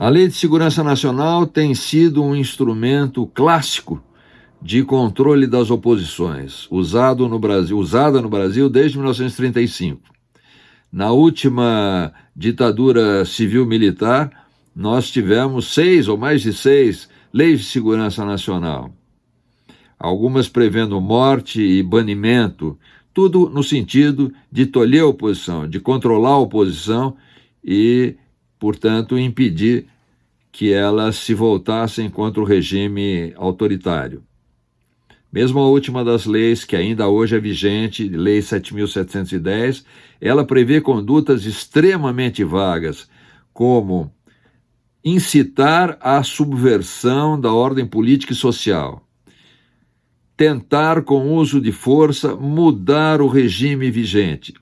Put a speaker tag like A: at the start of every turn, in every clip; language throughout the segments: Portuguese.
A: A Lei de Segurança Nacional tem sido um instrumento clássico de controle das oposições, usado no Brasil, usada no Brasil desde 1935. Na última ditadura civil-militar, nós tivemos seis ou mais de seis leis de segurança nacional. Algumas prevendo morte e banimento, tudo no sentido de tolher a oposição, de controlar a oposição e, portanto, impedir que elas se voltassem contra o regime autoritário. Mesmo a última das leis, que ainda hoje é vigente, Lei 7.710, ela prevê condutas extremamente vagas, como incitar à subversão da ordem política e social, tentar, com uso de força, mudar o regime vigente.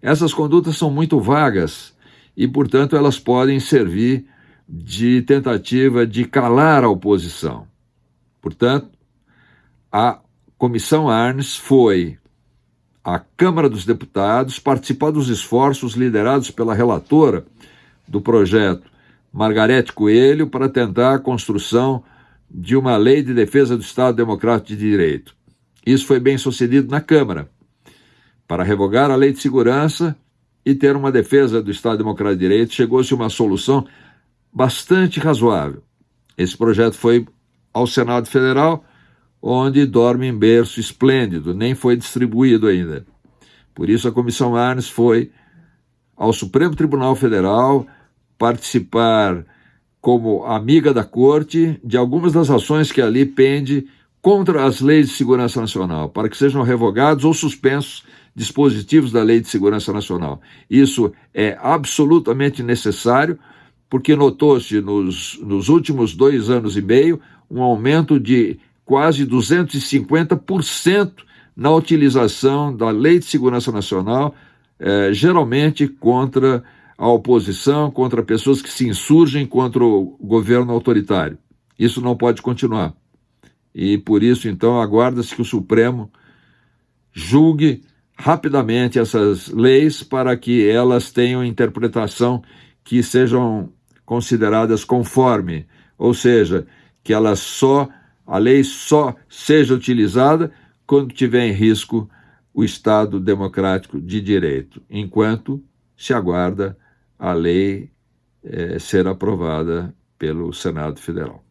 A: Essas condutas são muito vagas e, portanto, elas podem servir de tentativa de calar a oposição. Portanto, a Comissão Arnes foi à Câmara dos Deputados participar dos esforços liderados pela relatora do projeto, Margarete Coelho, para tentar a construção de uma lei de defesa do Estado Democrático de Direito. Isso foi bem sucedido na Câmara, para revogar a lei de segurança e ter uma defesa do Estado Democrático de Direito, chegou-se a uma solução bastante razoável. Esse projeto foi ao Senado Federal onde dorme em berço esplêndido, nem foi distribuído ainda. Por isso, a Comissão Arnes foi ao Supremo Tribunal Federal participar como amiga da Corte de algumas das ações que ali pende contra as leis de segurança nacional, para que sejam revogados ou suspensos dispositivos da Lei de Segurança Nacional. Isso é absolutamente necessário, porque notou-se nos, nos últimos dois anos e meio um aumento de quase 250% na utilização da Lei de Segurança Nacional, eh, geralmente contra a oposição, contra pessoas que se insurgem contra o governo autoritário. Isso não pode continuar. E por isso, então, aguarda-se que o Supremo julgue rapidamente essas leis para que elas tenham interpretação que sejam consideradas conforme, ou seja, que elas só a lei só seja utilizada quando tiver em risco o Estado democrático de direito, enquanto se aguarda a lei eh, ser aprovada pelo Senado Federal.